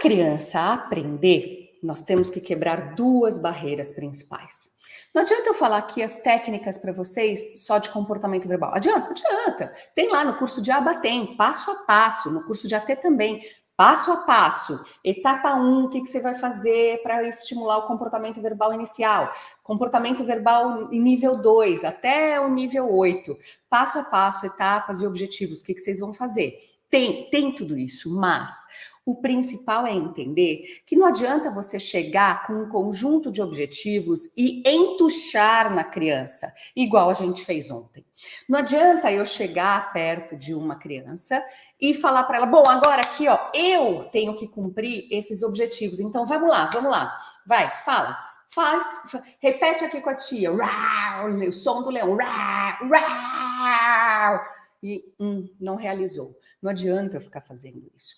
criança aprender, nós temos que quebrar duas barreiras principais. Não adianta eu falar aqui as técnicas para vocês só de comportamento verbal. Adianta? Adianta. Tem lá no curso de ABA, tem, passo a passo. No curso de AT também, passo a passo. Etapa 1, um, o que, que você vai fazer para estimular o comportamento verbal inicial? Comportamento verbal nível 2, até o nível 8. Passo a passo, etapas e objetivos, o que, que vocês vão fazer? Tem, tem tudo isso, mas o principal é entender que não adianta você chegar com um conjunto de objetivos e entuchar na criança, igual a gente fez ontem. Não adianta eu chegar perto de uma criança e falar para ela, bom, agora aqui, ó, eu tenho que cumprir esses objetivos. Então, vamos lá, vamos lá. Vai, fala. Faz, repete aqui com a tia. o som do leão. e hum, não realizou. Não adianta eu ficar fazendo isso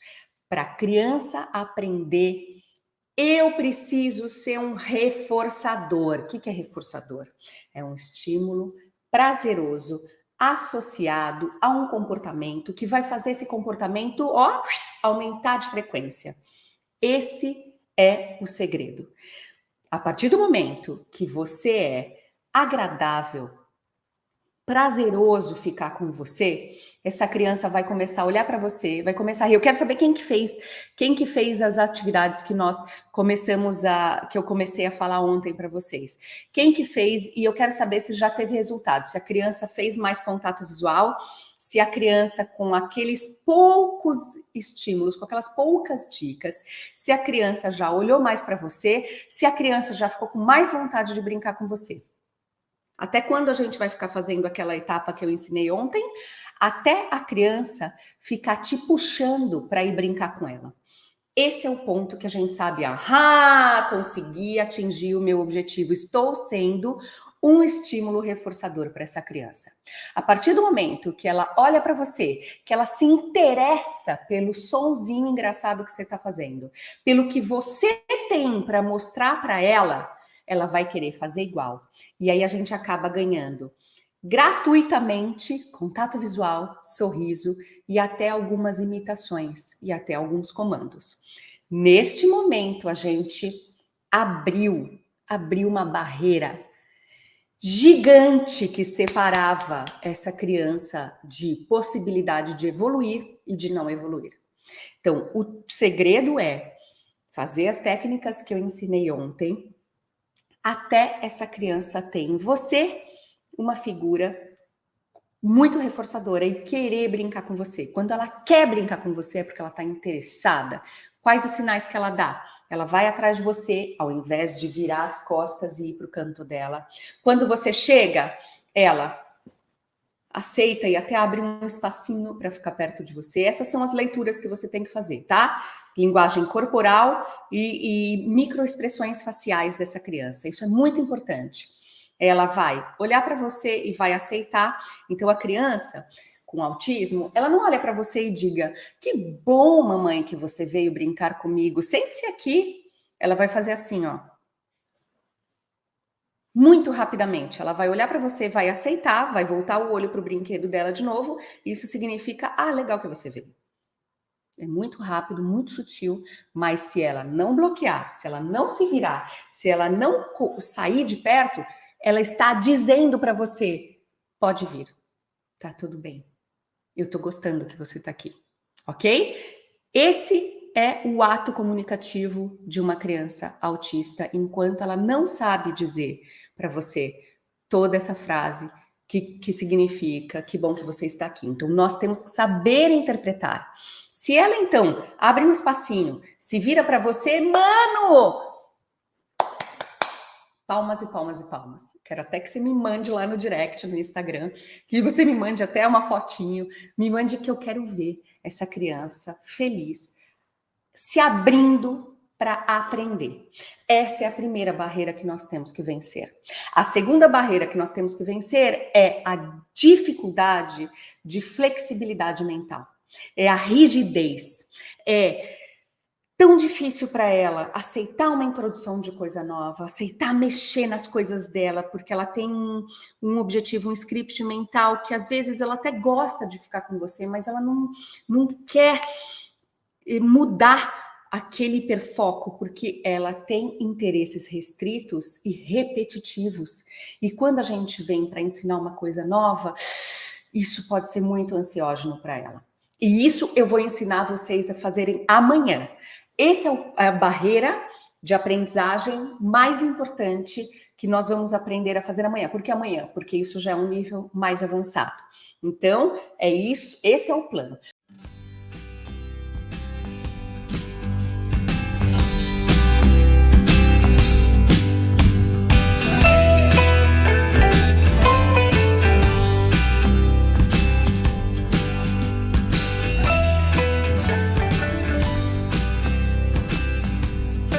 para a criança aprender, eu preciso ser um reforçador. O que é reforçador? É um estímulo prazeroso associado a um comportamento que vai fazer esse comportamento ó, aumentar de frequência. Esse é o segredo. A partir do momento que você é agradável, prazeroso ficar com você, essa criança vai começar a olhar para você, vai começar a rir. Eu quero saber quem que fez, quem que fez as atividades que nós começamos a, que eu comecei a falar ontem para vocês. Quem que fez e eu quero saber se já teve resultado, se a criança fez mais contato visual, se a criança com aqueles poucos estímulos, com aquelas poucas dicas, se a criança já olhou mais para você, se a criança já ficou com mais vontade de brincar com você. Até quando a gente vai ficar fazendo aquela etapa que eu ensinei ontem? Até a criança ficar te puxando para ir brincar com ela. Esse é o ponto que a gente sabe, ah, consegui atingir o meu objetivo, estou sendo um estímulo reforçador para essa criança. A partir do momento que ela olha para você, que ela se interessa pelo sonzinho engraçado que você está fazendo, pelo que você tem para mostrar para ela, ela vai querer fazer igual. E aí a gente acaba ganhando gratuitamente contato visual, sorriso e até algumas imitações e até alguns comandos. Neste momento a gente abriu, abriu uma barreira gigante que separava essa criança de possibilidade de evoluir e de não evoluir. Então, o segredo é fazer as técnicas que eu ensinei ontem, até essa criança ter em você uma figura muito reforçadora e querer brincar com você. Quando ela quer brincar com você é porque ela está interessada. Quais os sinais que ela dá? Ela vai atrás de você ao invés de virar as costas e ir para o canto dela. Quando você chega, ela aceita e até abre um espacinho para ficar perto de você. Essas são as leituras que você tem que fazer, tá? Linguagem corporal e, e microexpressões faciais dessa criança. Isso é muito importante. Ela vai olhar para você e vai aceitar. Então, a criança com autismo, ela não olha para você e diga que bom, mamãe, que você veio brincar comigo. Sente-se aqui. Ela vai fazer assim, ó muito rapidamente. Ela vai olhar para você, vai aceitar, vai voltar o olho para o brinquedo dela de novo. Isso significa, ah, legal que você veio. É muito rápido, muito sutil, mas se ela não bloquear, se ela não se virar, se ela não sair de perto, ela está dizendo para você, pode vir, tá tudo bem. Eu tô gostando que você tá aqui, ok? Esse é o ato comunicativo de uma criança autista, enquanto ela não sabe dizer para você toda essa frase que, que significa que bom que você está aqui. Então, nós temos que saber interpretar. Se ela, então, abre um espacinho, se vira para você, mano! Palmas e palmas e palmas. Quero até que você me mande lá no direct, no Instagram, que você me mande até uma fotinho, me mande que eu quero ver essa criança feliz, se abrindo para aprender. Essa é a primeira barreira que nós temos que vencer. A segunda barreira que nós temos que vencer é a dificuldade de flexibilidade mental. É a rigidez. É tão difícil para ela aceitar uma introdução de coisa nova, aceitar mexer nas coisas dela, porque ela tem um, um, objetivo, um script mental que às vezes ela até gosta de ficar com você, mas ela não, não quer eh, mudar aquele hiperfoco, porque ela tem interesses restritos e repetitivos. E quando a gente vem para ensinar uma coisa nova, isso pode ser muito ansiógeno para ela. E isso eu vou ensinar vocês a fazerem amanhã. Essa é a barreira de aprendizagem mais importante que nós vamos aprender a fazer amanhã. Por que amanhã? Porque isso já é um nível mais avançado. Então, é isso, esse é o plano.